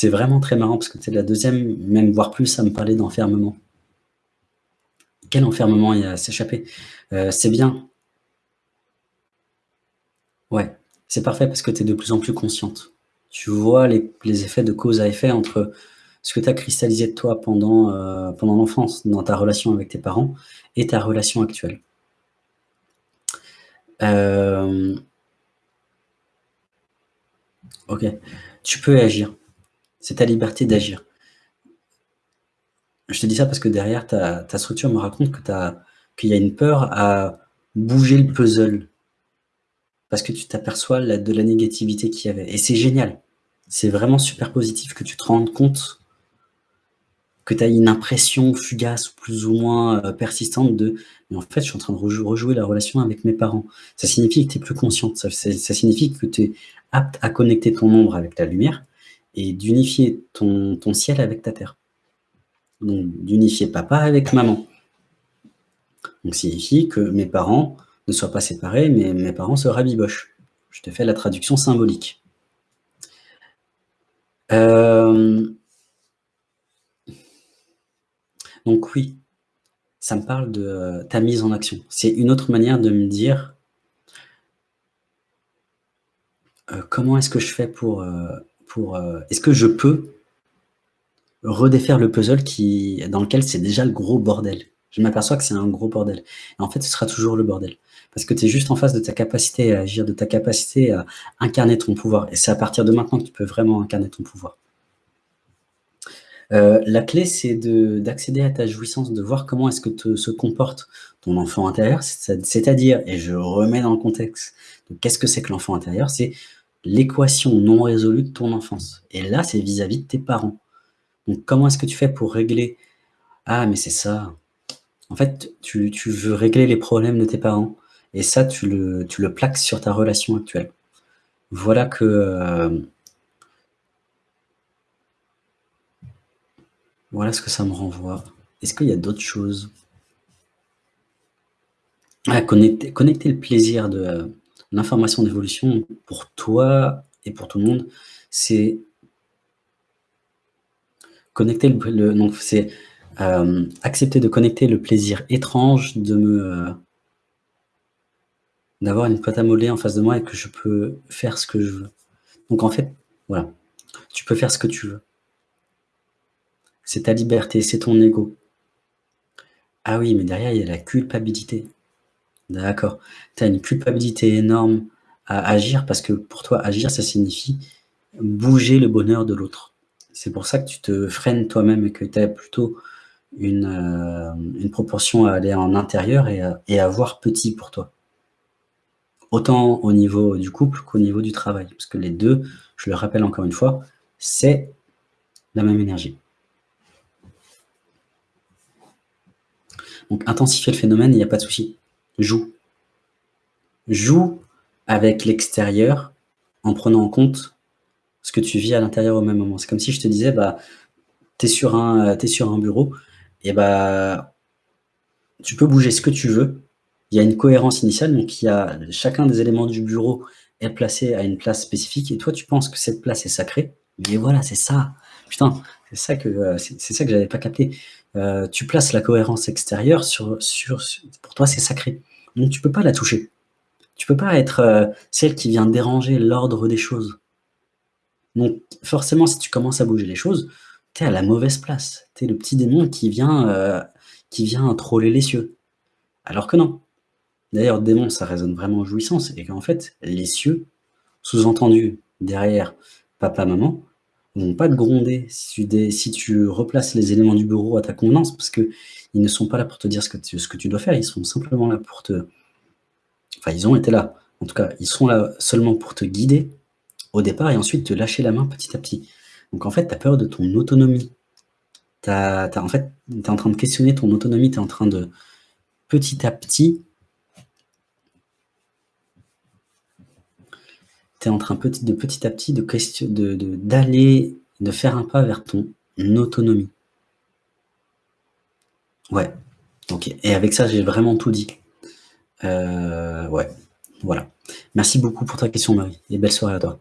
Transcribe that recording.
C'est vraiment très marrant parce que c'est la deuxième, même voire plus, à me parler d'enfermement. Quel enfermement il y a à s'échapper euh, C'est bien. Ouais, c'est parfait parce que tu es de plus en plus consciente. Tu vois les, effets de cause à effet entre ce que tu as cristallisé de toi pendant, euh, pendant l'enfance, dans ta relation avec tes parents, et ta relation actuelle. Euh, ok, tu peux agir. C'est ta liberté d'agir. Je te dis ça parce que derrière, ta, structure me raconte qu'il y a une peur à bouger le puzzle. Parce que tu t'aperçois de la négativité qu'il y avait. Et c'est génial. C'est vraiment super positif que tu te rendes compte que tu as une impression fugace, plus ou moins euh, persistante de « mais en fait, je suis en train de rejouer la relation avec mes parents ». Ça signifie que tu es plus consciente, ça, ça signifie que tu es apte à connecter ton ombre avec la lumière et d'unifier ton, ciel avec ta terre. Donc, d'unifier papa avec maman. Donc, signifie que mes parents ne soient pas séparés, mais mes parents se rabibochent. Je te fais la traduction symbolique. Euh, donc oui, ça me parle de ta mise en action. C'est une autre manière de me dire euh, comment est-ce que je fais pour... Euh, pour est-ce que je peux redéfaire le puzzle qui, dans lequel c'est déjà le gros bordel? Je m'aperçois que c'est un gros bordel. Et en fait, ce sera toujours le bordel. Parce que tu es juste en face de ta capacité à agir, de ta capacité à incarner ton pouvoir. Et c'est à partir de maintenant que tu peux vraiment incarner ton pouvoir. Euh, la clé, c'est d'accéder à ta jouissance, de voir comment est-ce que se comporte ton enfant intérieur, c'est-à-dire, et je remets dans le contexte qu'est-ce que c'est que l'enfant intérieur, c'est l'équation non résolue de ton enfance. Et là, c'est vis-à-vis de tes parents. Donc, comment est-ce que tu fais pour régler? Ah, mais c'est ça. En fait, tu, veux régler les problèmes de tes parents. Et ça, tu le, plaques sur ta relation actuelle. Voilà que... Euh, voilà ce que ça me renvoie. Est-ce qu'il y a d'autres choses? Ah, connecter, le plaisir de l'information d'évolution pour toi et pour tout le monde, c'est connecter le, c'est euh, accepter de connecter le plaisir étrange de me euh, d'avoir une pâte à modeler en face de moi et que je peux faire ce que je veux. Donc en fait, voilà, tu peux faire ce que tu veux. C'est ta liberté, c'est ton ego. Ah oui, mais derrière, il y a la culpabilité. D'accord. Tu as une culpabilité énorme à agir parce que pour toi, agir, ça signifie bouger le bonheur de l'autre. C'est pour ça que tu te freines toi-même et que tu as plutôt une, euh, une, proportion à aller en intérieur et à, voir petit pour toi. Autant au niveau du couple qu'au niveau du travail. Parce que les deux, je le rappelle encore une fois, c'est la même énergie. Donc intensifier le phénomène, il n'y a pas de souci. Joue. Joue avec l'extérieur en prenant en compte ce que tu vis à l'intérieur au même moment. C'est comme si je te disais, bah, tu es, sur un, es sur un bureau, et bah, tu peux bouger ce que tu veux. Il y a une cohérence initiale, donc il y a, chacun des éléments du bureau est placé à une place spécifique, et toi tu penses que cette place est sacrée, mais voilà, c'est ça. Putain, c'est ça que euh, c'est ça que j'avais pas capté. Euh, tu places la cohérence extérieure sur, sur, pour toi c'est sacré. Donc tu peux pas la toucher. Tu peux pas être euh, celle qui vient déranger l'ordre des choses. Donc forcément, si tu commences à bouger les choses, tu es à la mauvaise place. Tu es le petit démon qui vient, euh, qui troller les cieux. Alors que non. D'ailleurs, démon, ça résonne vraiment en jouissance, et qu'en fait, les cieux, sous-entendu derrière papa, maman, vont pas te gronder si tu, si tu, replaces les éléments du bureau à ta convenance, parce qu'ils ne sont pas là pour te dire ce que, ce que tu dois faire, ils sont simplement là pour te... Enfin, ils ont été là. En tout cas, ils sont là seulement pour te guider, au départ et ensuite te lâcher la main petit à petit. Donc en fait, tu as peur de ton autonomie. As, en fait, tu es en train de questionner ton autonomie, tu es en train de petit à petit tu es en train de petit à petit de d'aller, de, de, faire un pas vers ton autonomie. Ouais. Et avec ça, j'ai vraiment tout dit. Euh, ouais, voilà. Merci beaucoup pour ta question, Marie, et belle soirée à toi.